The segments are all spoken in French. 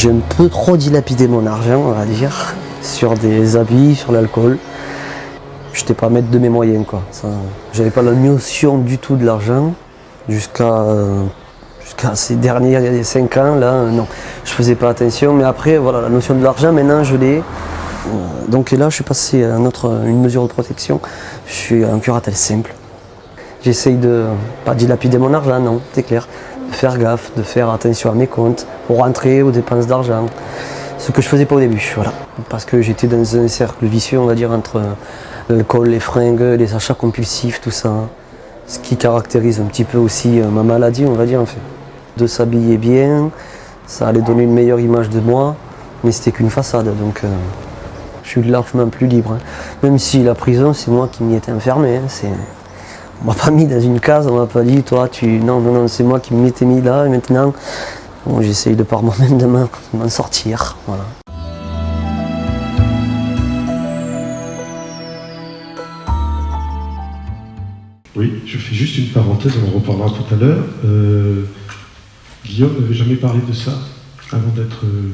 J'ai un peu trop dilapidé mon argent, on va dire, sur des habits, sur l'alcool. Je n'étais pas maître de mes moyens, quoi. J'avais pas la notion du tout de l'argent jusqu'à euh, ces derniers 5 ans, là, euh, non. Je faisais pas attention, mais après, voilà, la notion de l'argent, maintenant, je l'ai. Euh, donc là, je suis passé à notre, une mesure de protection. Je suis un curatelle simple. J'essaye de pas dilapider mon argent, non, c'est clair. Faire gaffe, de faire attention à mes comptes, aux rentrées, aux dépenses d'argent. Ce que je faisais pas au début, voilà. Parce que j'étais dans un cercle vicieux, on va dire, entre l'alcool, les fringues, les achats compulsifs, tout ça. Ce qui caractérise un petit peu aussi euh, ma maladie, on va dire, en fait. De s'habiller bien, ça allait donner une meilleure image de moi, mais c'était qu'une façade, donc euh, je suis largement plus libre. Hein. Même si la prison, c'est moi qui m'y étais enfermé. Hein, m'a pas mis dans une case, on m'a pas dit, toi, tu... Non, non, non, c'est moi qui m'étais mis là, et maintenant, j'essaye de par moi-même de m'en sortir. Voilà. Oui, je fais juste une parenthèse, on en reparlera tout à l'heure. Euh, Guillaume n'avait jamais parlé de ça avant d'être euh.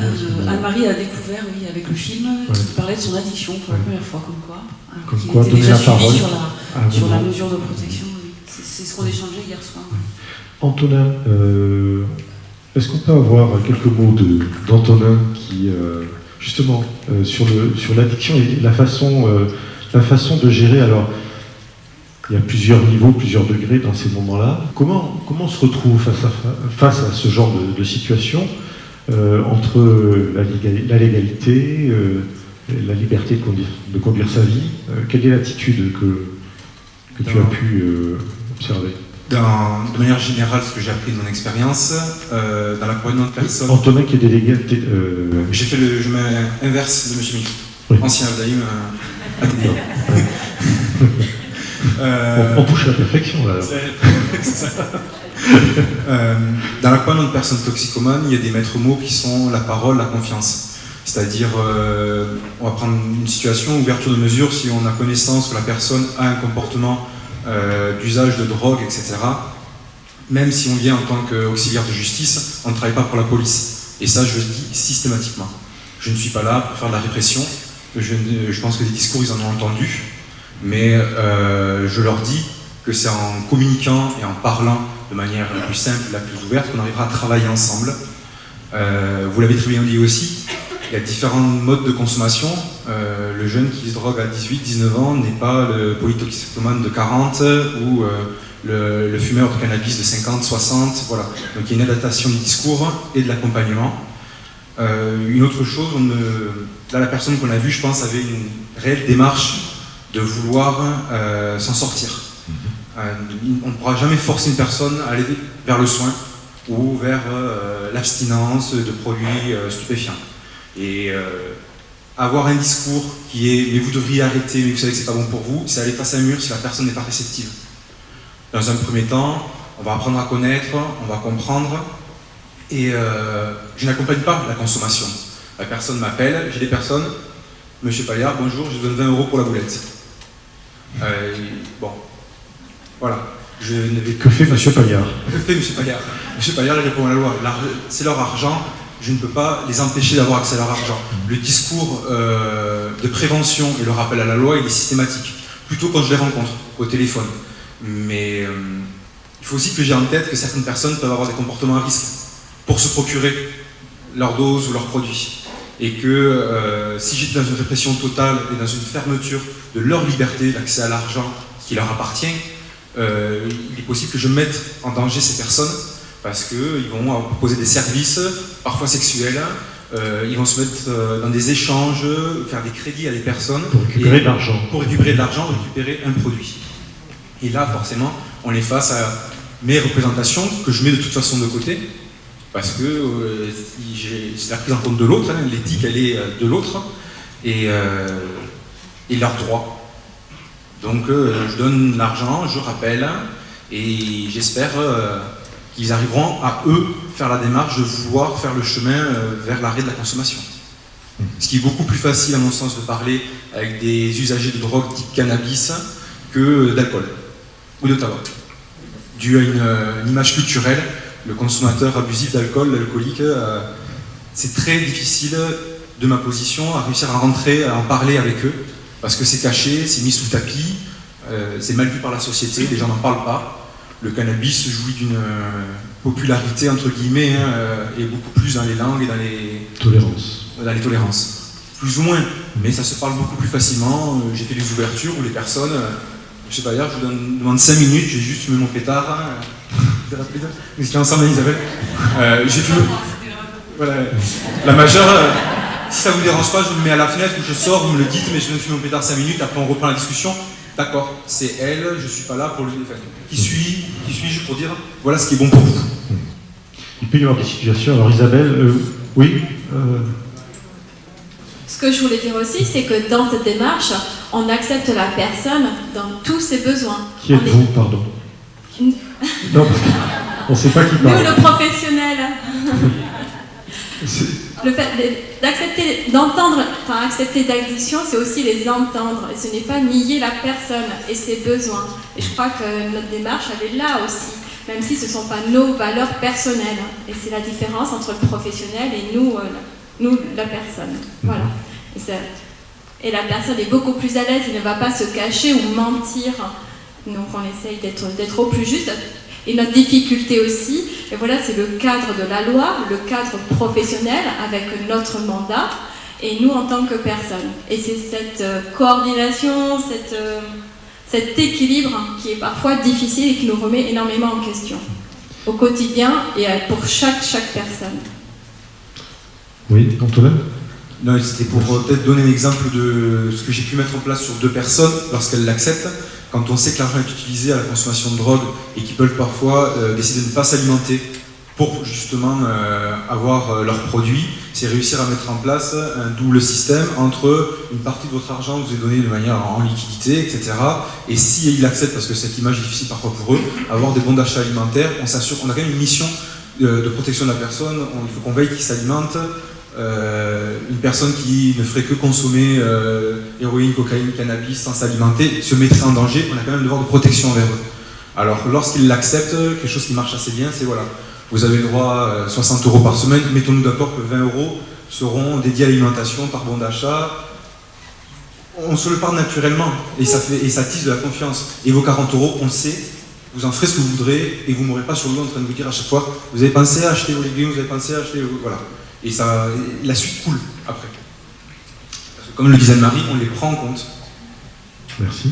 Euh, Anne-Marie a découvert, oui, avec le film, qui parlait de son addiction pour la première fois, comme quoi. Hein, comme quoi, donner la parole. Sur, la, sur la, mesure de protection, c'est ce qu'on échangeait hier soir. Antonin, est-ce qu'on peut avoir quelques mots d'Antonin qui, justement, sur l'addiction sur et la façon, la façon de gérer? Alors il y a plusieurs niveaux, plusieurs degrés dans ces moments-là. Comment, comment on se retrouve face à, face à ce genre de, situation? euh, entre la, légalité, euh, la liberté de conduire, de conduire sa vie. Euh, Quelle est l'attitude que, que tu as pu observer? Dans, de manière générale, ce que j'ai appris de mon expérience, dans l'accompagnement de personnes... Antonin qui est délégué... J'ai fait le chemin inverse de M. Mick, oui. ancien Abdaïm à Euh, on, touche à la perfection là. euh, dans l'accompagnement de personnes toxicomanes, il y a des maîtres mots qui sont la parole, la confiance. C'est-à-dire, euh, on va prendre une situation, ouverture de mesure, si on a connaissance que la personne a un comportement euh, d'usage de drogue, etc. Même si on vient en tant qu'auxiliaire de justice, on ne travaille pas pour la police. Et ça, je le dis systématiquement. Je ne suis pas là pour faire de la répression. Je, je pense que des discours, ils en ont entendu mais euh, je leur dis que c'est en communiquant et en parlant de manière la plus simple, la plus ouverte, qu'on arrivera à travailler ensemble. Euh, vous l'avez très bien dit aussi, il y a différents modes de consommation. Euh, le jeune qui se drogue à 18-19 ans n'est pas le polytoxicomane de 40 ou le, fumeur de cannabis de 50, 60, voilà. Donc il y a une adaptation du discours et de l'accompagnement. une autre chose, là la personne qu'on a vue, je pense, avait une réelle démarche de vouloir euh, s'en sortir. Mhm. Euh, on ne pourra jamais forcer une personne à aller vers le soin ou vers euh, l'abstinence de produits stupéfiants. Et avoir un discours qui est « mais vous devriez arrêter, mais vous savez que c'est pas bon pour vous », c'est aller face à un mur si la personne n'est pas réceptive. Dans un premier temps, on va apprendre à connaître, on va comprendre, et je n'accompagne pas la consommation. La personne m'appelle, j'ai des personnes, Monsieur Payard, bonjour, je vous donne 20 euros pour la boulette. Euh, bon, voilà. Je que fait M. Paillard Que fait M. Paillard M. Paillard répond à la loi. C'est leur argent, je ne peux pas les empêcher d'avoir accès à leur argent. Le discours euh, de prévention et le rappel à la loi, il est systématique. Plutôt quand je les rencontre, au téléphone. Mais euh, il faut aussi que j'ai en tête que certaines personnes peuvent avoir des comportements à risque pour se procurer leur dose ou leurs produits et que euh, si j'étais dans une répression totale et dans une fermeture de leur liberté d'accès à l'argent qui leur appartient, euh, il est possible que je mette en danger ces personnes parce qu'ils vont proposer des services, parfois sexuels, euh, ils vont se mettre dans des échanges, faire des crédits à des personnes. Pour récupérer de l'argent. Pour récupérer de l'argent, récupérer un produit. Et là, forcément, on est face à mes représentations que je mets de toute façon de côté, parce que euh, c'est la prise en compte de l'autre, hein, l'éthique elle est euh, de l'autre, et, euh, et leurs droits. Donc je donne l'argent, je rappelle, et j'espère qu'ils arriveront à eux faire la démarche de vouloir faire le chemin vers l'arrêt de la consommation. Ce qui est beaucoup plus facile à mon sens de parler avec des usagers de drogue type cannabis que d'alcool ou de tabac. Dû à une image culturelle le consommateur abusif d'alcool, l'alcoolique, euh, c'est très difficile de ma position à réussir à rentrer, à en parler avec eux, parce que c'est caché, c'est mis sous le tapis, euh, c'est mal vu par la société, les gens n'en parlent pas. Le cannabis jouit d'une euh, popularité, entre guillemets, hein, et beaucoup plus dans les langues et dans les Tolérance. dans les tolérances. Plus ou moins, mais ça se parle beaucoup plus facilement. J'ai fait des ouvertures où les personnes, je sais pas hier, je vous donne- demande 5 minutes, j'ai juste fumé mon pétard. Hein, c'est rapide. Nous étions ensemble, Isabelle. Euh, j'ai fumé. Voilà. La majeure, euh, si ça vous dérange pas, je me mets à la fenêtre ou je sors, vous me le dites, mais je viens de fumer mon pétard 5 minutes, après on reprend la discussion. D'accord, c'est elle, je suis pas là pour lui. enfin, qui suis Qui suis-je pour dire voilà ce qui est bon pour vous Il peut y avoir des situations. Alors Isabelle, euh, oui euh, Ce que je voulais dire aussi, c'est que dans cette démarche, on accepte la personne dans tous ses besoins. Qui êtes-vous, pardon Nous, Non, parce qu'on ne sait pas qui parle. le professionnel. Le fait d'accepter, d'entendre, enfin accepter d'addiction, c'est aussi les entendre. Et ce n'est pas nier la personne et ses besoins. Et je crois que notre démarche, elle est là aussi. Même si ce ne sont pas nos valeurs personnelles. Et c'est la différence entre le professionnel et nous, euh, nous la personne. Voilà. Et, ça- et la personne est beaucoup plus à l'aise, il ne va pas se cacher ou mentir. Donc on essaye d'être au plus juste. Et notre difficulté aussi, et voilà, c'est le cadre de la loi, le cadre professionnel avec notre mandat, et nous en tant que personne. Et c'est cette euh, coordination, cette, euh, cet équilibre qui est parfois difficile et qui nous remet énormément en question au quotidien et pour chaque, chaque personne. Oui, Antoine Non, c'était pour euh, peut-être donner un exemple de ce que j'ai pu mettre en place sur deux personnes lorsqu'elles l'acceptent. Quand on sait que l'argent est utilisé à la consommation de drogue et qu'ils peuvent parfois euh, décider de ne pas s'alimenter pour justement euh, avoir leurs produits, c'est réussir à mettre en place un double système entre une partie de votre argent vous est donné de manière en liquidité, etc. Et si ils l'acceptent, parce que cette image est difficile parfois pour eux, avoir des bons d'achat alimentaires, on s'assure, on a quand même une mission de protection de la personne, on- il faut qu'on veille qu'il s'alimente, euh, une personne qui ne ferait que consommer euh, héroïne, cocaïne, cannabis sans s'alimenter se mettrait en danger. On a quand même un devoir de protection envers eux. Alors lorsqu'ils l'acceptent, quelque chose qui marche assez bien, c'est voilà, vous avez le droit à 60 euros par semaine, mettons-nous d'accord que 20 euros seront dédiés à l'alimentation par bon d'achat. On se le parle naturellement et ça, tisse de la confiance. Et vos 40 euros, on le sait, vous en ferez ce que vous voudrez et vous ne mourrez pas sur le dos en train de vous dire à chaque fois, vous avez pensé à acheter vos légumes, vous avez pensé à acheter... Voilà. Et ça, et la suite coule après. Parce que comme le disait Marie, on les prend en compte. Merci.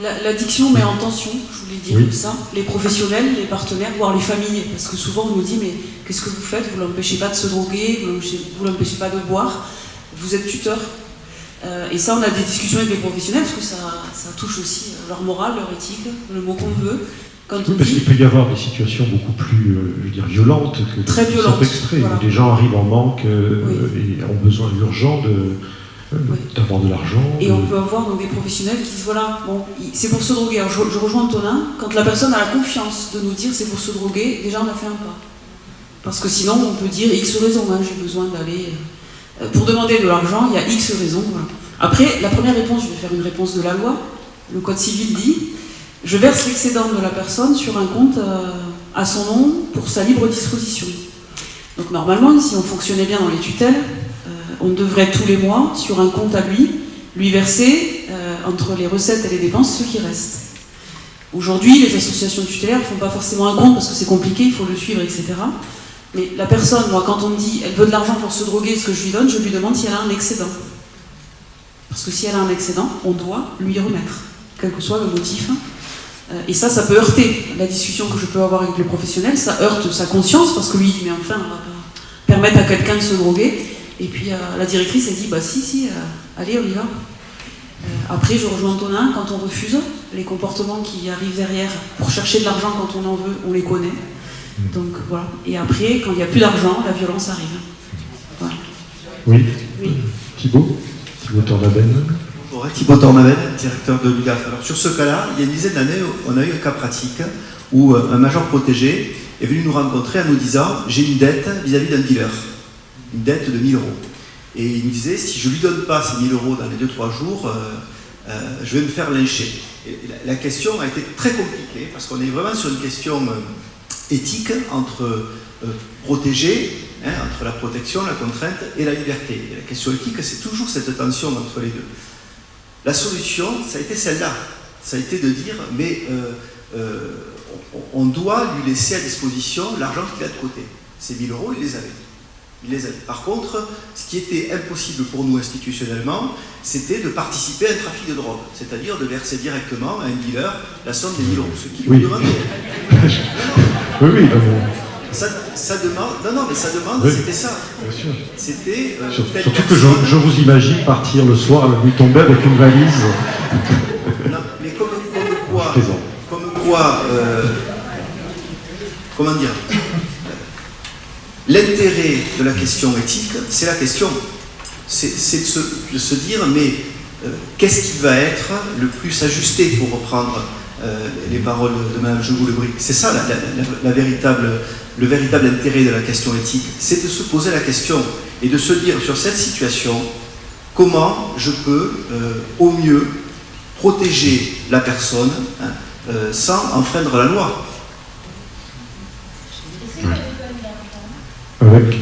La- L'addiction met en tension, je voulais dire Oui. ça, les professionnels, les partenaires, voire les familles. Parce que souvent on nous dit mais qu'est-ce que vous faites? Vous l'empêchez pas de se droguer, vous l'empêchez- pas de boire, vous êtes tuteur. Euh, et ça on a des discussions avec les professionnels parce que ça, ça touche aussi leur morale, leur éthique, le mot qu'on veut. Quand on Parce dit qu'il peut y avoir des situations beaucoup plus, euh, je veux dire, violentes que Très violentes, extrait, voilà. où des gens arrivent en manque euh, Oui. et ont besoin urgent de, euh, Oui. d'avoir de l'argent. Et de- on peut avoir donc, des professionnels qui disent voilà, bon, c'est pour se droguer. Alors, je, je rejoins Antonin, quand la personne a la confiance de nous dire c'est pour se droguer, déjà on a fait un pas. Parce que sinon on peut dire X raisons, hein, j'ai besoin d'aller. euh, pour demander de l'argent, il y a X raisons. voilà. Après, la première réponse, je vais faire une réponse de la loi. Le Code civil dit je verse l'excédent de la personne sur un compte euh, à son nom pour sa libre disposition. Donc normalement, si on fonctionnait bien dans les tutelles, euh, on devrait tous les mois, sur un compte à lui, lui verser euh, entre les recettes et les dépenses ce qui reste. Aujourd'hui, les associations tutélaires ne font pas forcément un compte parce que c'est compliqué, il faut le suivre, etc. Mais la personne, moi, quand on me dit elle veut de l'argent pour se droguer, ce que je lui donne, je lui demande si elle a un excédent. Parce que si elle a un excédent, on doit lui remettre, quel que soit le motif. Euh, Et ça, ça peut heurter la discussion que je peux avoir avec le professionnel, ça heurte sa conscience parce que lui, dit, mais enfin, on va pas permettre à quelqu'un de se droguer. Et puis euh, la directrice, elle dit, bah si, si, euh, allez, on y va. Après, je rejoins Antonin, quand on refuse, les comportements qui arrivent derrière pour chercher de l'argent quand on en veut, on les connaît. Donc voilà. Et après, quand il n'y a plus d'argent, la violence arrive. Voilà. Oui, Oui. Thibault Thibault Tornaben Bonjour, Thibaut directeur de l'UGAF. Alors sur ce cas-là, il y a une dizaine d'années, on a eu un cas pratique où euh, un major protégé est venu nous rencontrer en nous disant j'ai une dette vis-à-vis d'un dealer, une dette de 1000 euros. Et il nous disait si je lui donne pas ces 1000 euros dans les 2-3 jours, euh, euh, je vais me faire lyncher. La, question a été très compliquée parce qu'on est vraiment sur une question éthique entre euh, protéger, hein, entre la protection, la contrainte et la liberté. La question éthique, c'est toujours cette tension entre les deux. La solution, ça a été celle-là. Ça a été de dire, mais euh, euh, on, doit lui laisser à disposition l'argent qu'il a de côté. Ces 1000 euros, il les avait. Il les avait. Par contre, ce qui était impossible pour nous institutionnellement, c'était de participer à un trafic de drogue, c'est-à-dire de verser directement à un dealer la somme des 1000 euros, ce qui oui. lui demandait. oui, oui, ça, ça, demande, non, non, mais ça demande, c'était ça. Bien sûr. C'était. Euh, surtout que je, je, vous imagine partir le soir, la nuit tombée avec une valise. non, mais comme, comme quoi. Comme quoi. Euh, comment dire L'intérêt de la question éthique, c'est la question. C'est de se, de se, dire, mais euh, qu'est-ce qui va être le plus ajusté pour reprendre euh, les paroles de Mme Jogou Le Bric C'est ça la, la, la, véritable, le véritable intérêt de la question éthique. C'est de se poser la question et de se dire sur cette situation, comment je peux euh, au mieux protéger la personne hein, euh, sans enfreindre la loi. Avec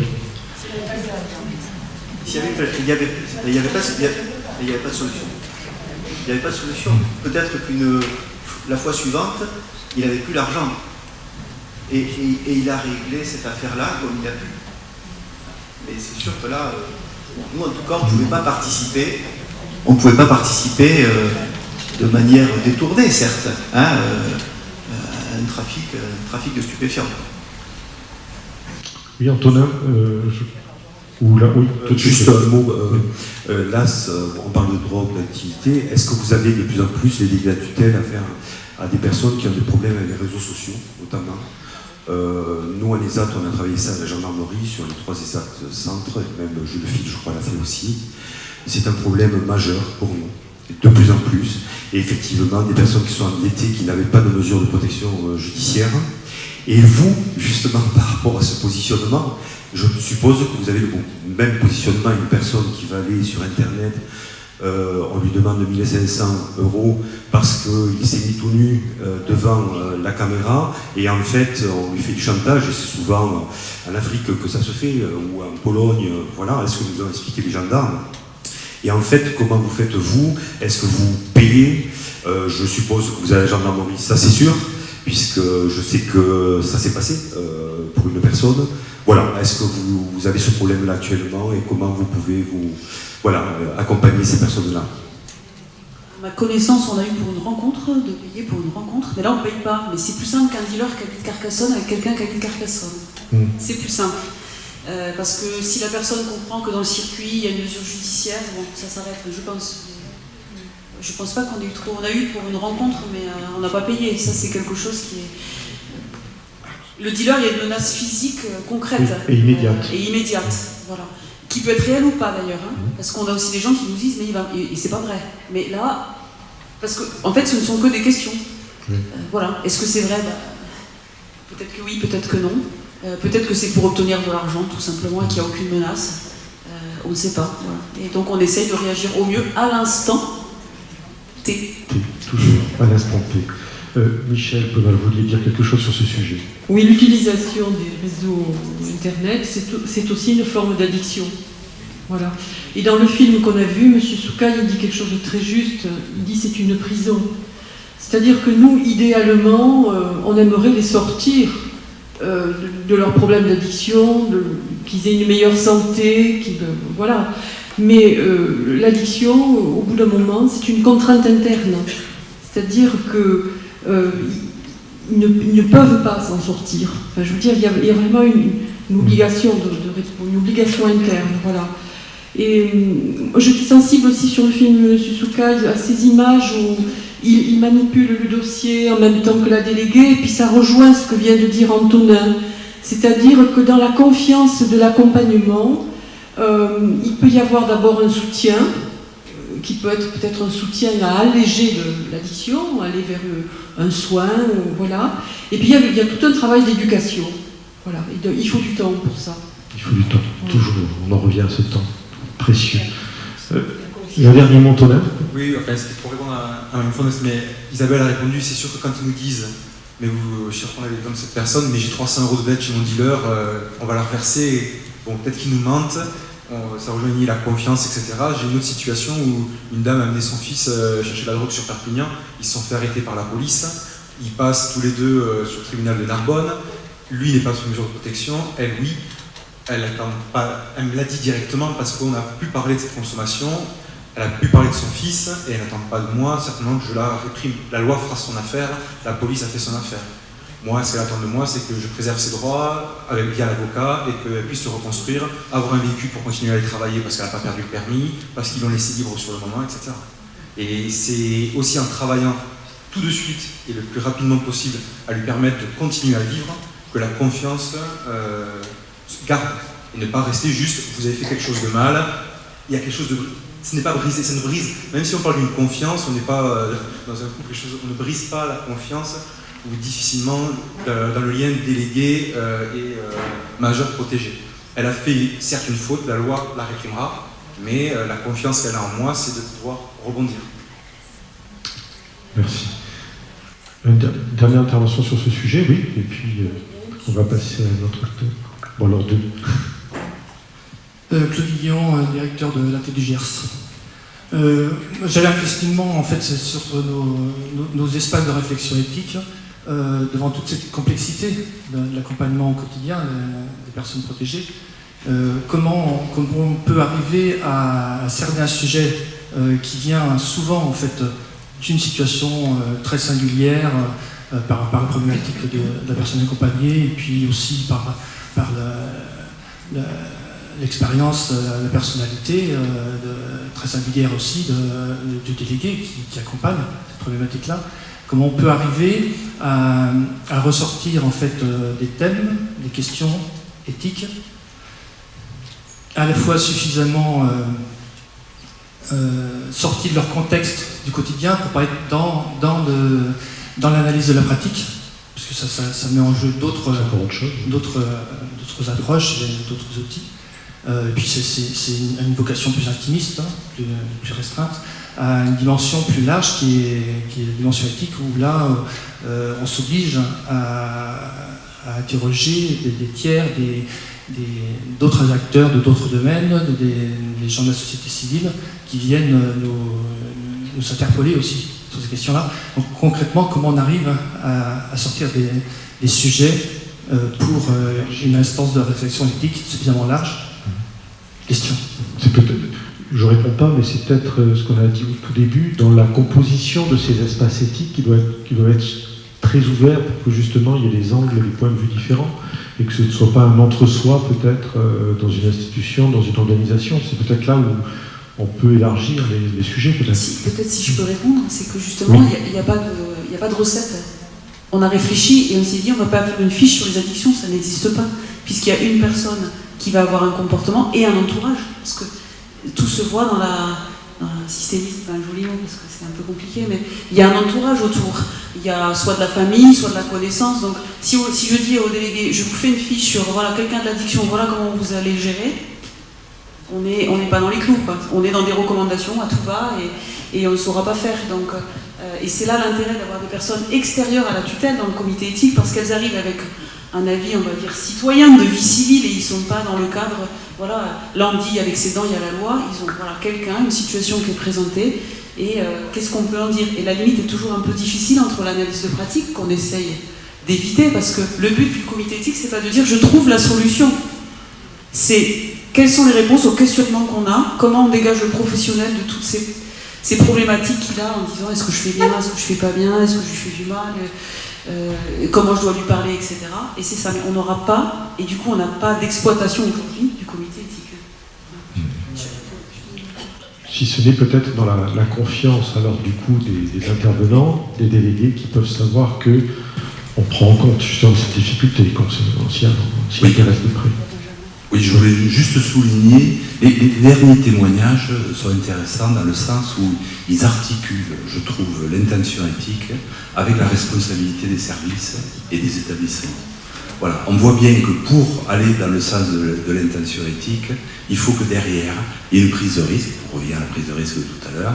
il n'y avait, avait, pas, avait de solution. Il n'y avait pas de solution. Peut-être qu'une la fois suivante, il n'avait plus l'argent. Et, et, et, il a réglé cette affaire-là comme il a pu. Mais c'est sûr que là, euh, nous en tout cas, on ne pouvait pas participer. On ne pouvait pas participer euh, de manière détournée, certes, hein, euh, à un trafic, un trafic de stupéfiants. Oui, Antonin, euh, je... Ou là, oui, tout Juste un mot, euh, là, on parle de drogue, d'activité. Est-ce que vous avez de plus en plus les dégâts de tutelle à faire à des personnes qui ont des problèmes avec les réseaux sociaux, notamment euh, Nous, en ESAT, on a travaillé ça à la gendarmerie, sur les trois ESAT centres, même Jules je crois, l'a fait aussi. C'est un problème majeur pour nous, de plus en plus. Et effectivement, des personnes qui sont endettées, qui n'avaient pas de mesures de protection euh, judiciaire. Et vous, justement, par rapport à ce positionnement, je suppose que vous avez le même positionnement, une personne qui va aller sur Internet, euh, on lui demande 1500 euros parce qu'il s'est mis tout nu euh, devant euh, la caméra. Et en fait on lui fait du chantage et c'est souvent en Afrique que ça se fait ou en Pologne, voilà, est-ce que nous ont expliqué les gendarmes? Et en fait, comment vous faites vous? Est-ce que vous payez? Je suppose que vous avez la gendarmerie, ça c'est sûr, puisque je sais que ça s'est passé pour une personne. Voilà, est-ce que vous, vous, avez ce problème-là actuellement et comment vous pouvez vous voilà, euh, accompagner ces personnes-là Ma connaissance, on a eu pour une rencontre, de payer pour une rencontre, mais là on ne paye pas. Mais c'est plus simple qu'un dealer qui habite Carcassonne avec quelqu'un qui habite Carcassonne. Mm. C'est plus simple. Euh, parce que si la personne comprend que dans le circuit il y a une mesure judiciaire, bon, ça s'arrête. Je pense. Je pense pas qu'on ait eu trop. On a eu pour une rencontre, mais euh, on n'a pas payé. Ça, c'est quelque chose qui est. Le dealer, il y a une menace physique euh, concrète. Et immédiate. et immédiate. Voilà qui peut être réel ou pas d'ailleurs, hein, parce qu'on a aussi des gens qui nous disent mais il va, et, c'est pas vrai. Mais là, parce que en fait, ce ne sont que des questions. Euh, voilà. Est-ce que c'est vrai? Bah, Peut-être que oui, peut-être que non. Euh, peut-être que c'est pour obtenir de l'argent tout simplement et qu'il n'y a aucune menace. Euh, on ne sait pas. Voilà. Et donc on essaye de réagir au mieux à l'instant T. T. Toujours à l'instant T. Euh, Michel vous vouliez dire quelque chose sur ce sujet Oui, l'utilisation des réseaux Internet, c'est aussi une forme d'addiction. Voilà. Et dans le film qu'on a vu, M. Souka, il dit quelque chose de très juste. Il dit c'est une prison. C'est-à-dire que nous, idéalement, euh, on aimerait les sortir euh, de, leurs problèmes d'addiction, qu'ils aient une meilleure santé, voilà. Mais l'addiction, au bout d'un moment, c'est une contrainte interne. C'est-à-dire que euh, ils, ne, peuvent pas s'en sortir. Enfin, je veux dire, il y a, vraiment une, obligation de, une obligation interne, voilà. Et euh, je suis sensible aussi sur le film de Susuka à ces images où il, manipule le dossier en même temps que la déléguée, et puis ça rejoint ce que vient de dire Antonin. C'est-à-dire que dans la confiance de l'accompagnement, euh, il peut y avoir d'abord un soutien, qui peut être peut-être un soutien à alléger l'addiction, aller vers un soin, voilà. Et puis il y, a, tout un travail d'éducation. Voilà. il faut du temps pour ça. Il faut du temps, toujours. On en revient à ce temps précieux. Euh, un dernier mot, Oui, enfin, c'était pour répondre à, à la même mais Isabelle a répondu, c'est sûr que quand ils nous disent mais vous, je reprends l'exemple de cette personne, mais j'ai 300 euros de dette chez mon dealer, euh, on va la reverser, bon, peut-être qu'il nous mente, ça rejoignit la confiance, etc. J'ai une autre situation où une dame a amené son fils euh, chercher la drogue sur Perpignan, ils se sont fait arrêter par la police, ils passent tous les deux euh, sur le tribunal de Narbonne, lui n'est pas sous mesure de protection, elle oui, elle, pas, elle me l'a dit directement parce qu'on a pu parler de cette consommation, elle a pu parler de son fils et elle n'attend pas de moi, certainement que je la réprime. La loi fera son affaire, la police a fait son affaire. Moi, ce qu'elle attend de moi, c'est que je préserve ses droits avec bien l'avocat et qu'elle puisse se reconstruire, avoir un véhicule pour continuer à aller travailler parce qu'elle n'a pas perdu le permis, parce qu'ils l'ont laissé libre sur le moment, etc. Et c'est aussi en travaillant tout de suite et le plus rapidement possible à lui permettre de continuer à vivre que la confiance euh, garde et ne pas rester juste vous avez fait quelque chose de mal, il y a quelque chose de ce n'est pas brisé, ça ne brise, même si on parle d'une confiance, on n'est pas euh, dans un couple, on ne brise pas la confiance ou difficilement euh, dans le lien délégué euh, et majeur protégé. Elle a fait certes une faute, la loi la réprimera, mais la confiance qu'elle a en moi, c'est de pouvoir rebondir. Merci. Une dernière intervention sur ce sujet, oui, et puis on va passer à notre acteur. Bon, alors deux. Euh, Claude Guillon, euh, directeur de la TDGRS. Euh, J'avais un questionnement en fait sur nos, espaces de réflexion éthique devant toute cette complexité de, l'accompagnement au quotidien des, personnes protégées. comment, on peut arriver à, cerner un sujet qui vient souvent en fait d'une situation très singulière par, par, la problématique de, la personne accompagnée et puis aussi par, l'expérience, la personnalité euh, très singulière aussi du délégué qui, accompagne cette problématique-là. Comment on peut arriver à, ressortir en fait euh, des thèmes, des questions éthiques, à la fois suffisamment euh, sortis de leur contexte du quotidien pour pas être dans, dans, dans l'analyse de la pratique, parce que ça, ça met en jeu d'autres approches, d'autres outils. Euh, et puis c'est une, vocation plus intimiste, hein, plus, restreinte, à une dimension plus large qui est, la dimension éthique, où là, euh, on s'oblige à, interroger des, tiers, d'autres acteurs de d'autres domaines, des, gens de la société civile qui viennent nous, interpeller aussi sur ces questions-là. Donc concrètement, comment on arrive à, sortir des, sujets euh, pour une instance de réflexion éthique suffisamment large? Question. C'est peut-être, je réponds pas, mais c'est peut-être euh, ce qu'on a dit au tout début, dans la composition de ces espaces éthiques qui doit être, qui doit être très ouvert pour que justement il y ait des angles et des points de vue différents et que ce ne soit pas un entre-soi peut-être euh, dans une institution, dans une organisation. C'est peut-être là où on peut élargir les, sujets peut-être. peut-être si je peux répondre, c'est que justement il n'y a, a, pas de recette. On a réfléchi et on s'est dit on ne va pas faire une fiche sur les addictions, ça n'existe pas, puisqu'il y a une personne qui va avoir un comportement et un entourage. Parce que tout se voit dans la, dans c'est un joli mot parce que c'est un peu compliqué, mais il y a un entourage autour. Il y a soit de la famille, soit de la connaissance. Donc si, je dis au délégué, je vous fais une fiche sur voilà, quelqu'un de l'addiction, voilà comment vous allez gérer, on n'est pas dans les clous. On est dans des recommandations à tout va et, on ne saura pas faire. Euh, et c'est là l'intérêt d'avoir des personnes extérieures à la tutelle dans le comité éthique parce qu'elles arrivent avec un avis, on va dire, citoyen de vie civile et ils ne sont pas dans le cadre, voilà, dit avec ses dents il y a la loi, ils ont voilà, quelqu'un, une situation qui est présentée et euh, qu'est-ce qu'on peut en dire? Et la limite est toujours un peu difficile entre l'analyse de pratique qu'on essaye d'éviter parce que le but du comité éthique c'est pas de dire je trouve la solution, c'est quelles sont les réponses aux questionnements qu'on a, comment on dégage le professionnel de toutes ces, ces problématiques qu'il a en disant est-ce que je fais bien, est-ce que je fais pas bien, est-ce que je fais du mal euh, comment je dois lui parler, etc. Et c'est ça, on n'aura pas, et du coup on n'a pas d'exploitation aujourd'hui du comité éthique. Si ce n'est peut-être dans la, confiance alors du coup des, intervenants, des délégués qui peuvent savoir que on prend en compte justement cette difficulté quand on s'y intéresse de près. Oui, je voulais juste souligner, les, derniers témoignages sont intéressants dans le sens où ils articulent, je trouve, l'intention éthique avec la responsabilité des services et des établissements. Voilà, on voit bien que pour aller dans le sens de, l'intention éthique, il faut que derrière, il y ait une prise de risque, on revient à la prise de risque de tout à l'heure,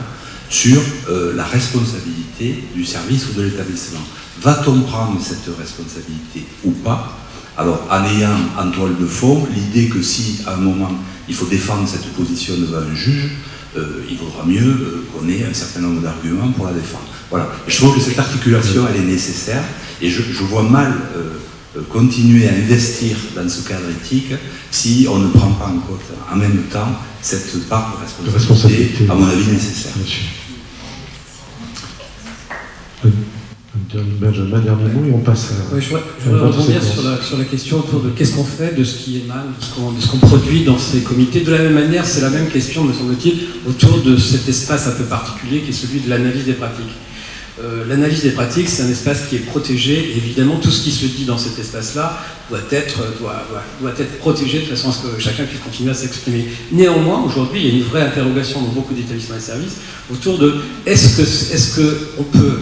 sur euh, la responsabilité du service ou de l'établissement. Va-t-on prendre cette responsabilité ou pas Alors, en ayant en toile de fond l'idée que si à un moment il faut défendre cette position devant un juge, euh, il vaudra mieux euh, qu'on ait un certain nombre d'arguments pour la défendre. Voilà. je trouve que cette articulation, elle est nécessaire, et je, vois mal euh, continuer à investir dans ce cadre éthique si on ne prend pas en compte en même temps cette part de responsabilité, à mon avis, nécessaire. Benjamin, dernier mot et on passe à. je voudrais, rebondir sur la, sur la, question autour de qu'est-ce qu'on fait de ce qui émane, de ce qu'on produit dans ces comités. De la même manière, c'est la même question, me semble-t-il, autour de cet espace un peu particulier qui est celui de l'analyse des pratiques. Euh, l'analyse des pratiques, c'est un espace qui est protégé, et évidemment, tout ce qui se dit dans cet espace-là doit être, doit, doit, être protégé de façon à ce que chacun puisse continuer à s'exprimer. Néanmoins, aujourd'hui, il y a une vraie interrogation dans beaucoup d'établissements et services autour de est-ce qu'on est que on peut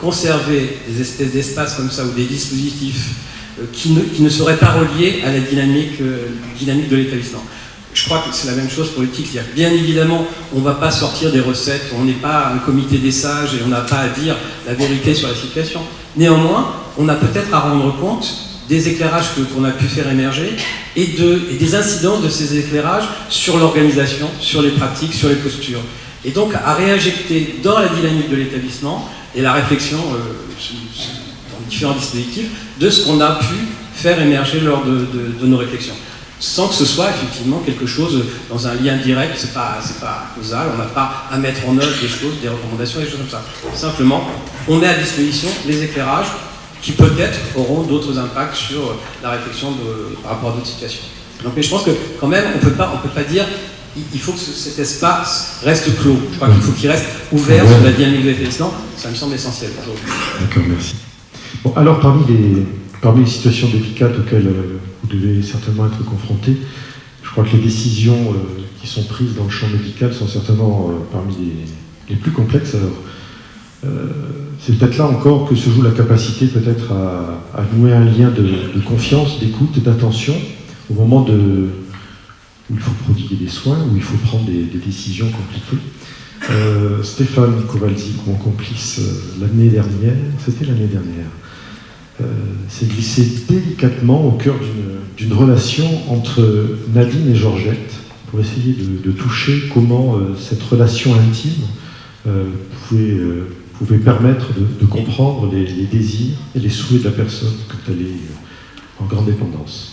conserver des espèces d'espaces comme ça ou des dispositifs euh, qui ne, seraient pas reliés à la dynamique, euh, dynamique de l'établissement. Je crois que c'est la même chose pour l'éthique. Bien évidemment, on ne va pas sortir des recettes, on n'est pas un comité des sages et on n'a pas à dire la vérité sur la situation. Néanmoins, on a peut-être à rendre compte des éclairages qu'on a pu faire émerger et, et des incidences de ces éclairages sur l'organisation, sur les pratiques, sur les postures. Et donc à réinjecter dans la dynamique de l'établissement et la réflexion euh, dans différents dispositifs de ce qu'on a pu faire émerger lors de, nos réflexions. Sans que ce soit effectivement quelque chose dans un lien direct, c'est pas, pas causal, on n'a pas à mettre en œuvre des choses, des recommandations, des choses comme ça. Simplement, on met à disposition les éclairages qui peut-être auront d'autres impacts sur la réflexion par rapport à d'autres situations. Donc, mais je pense que quand même, on ne peut pas dire il faut que cet espace reste clos. Je crois qu'il faut qu'il reste ouvert sur la dynamique de l'établissement. Ça me semble essentiel aujourd'hui. D'accord, merci. Bon, alors, parmi les, parmi les situations délicates auxquelles euh, vous devez certainement être confrontés, je crois que les décisions euh, qui sont prises dans le champ médical sont certainement euh, parmi les, les, plus complexes. Alors, c'est peut-être là encore que se joue la capacité peut-être à, à, nouer un lien de, de confiance, d'écoute, d'attention au moment de, où il faut prodiguer des soins, où il faut prendre des, décisions compliquées. Euh, Stéphane Kowalczyk, mon complice euh, l'année dernière, c'était l'année dernière, euh, s'est glissé délicatement au cœur d'une relation entre Nadine et Georgette pour essayer de, toucher comment cette relation intime pouvait, pouvait, permettre de, comprendre les, les, désirs et les souhaits de la personne quand elle est en grande dépendance.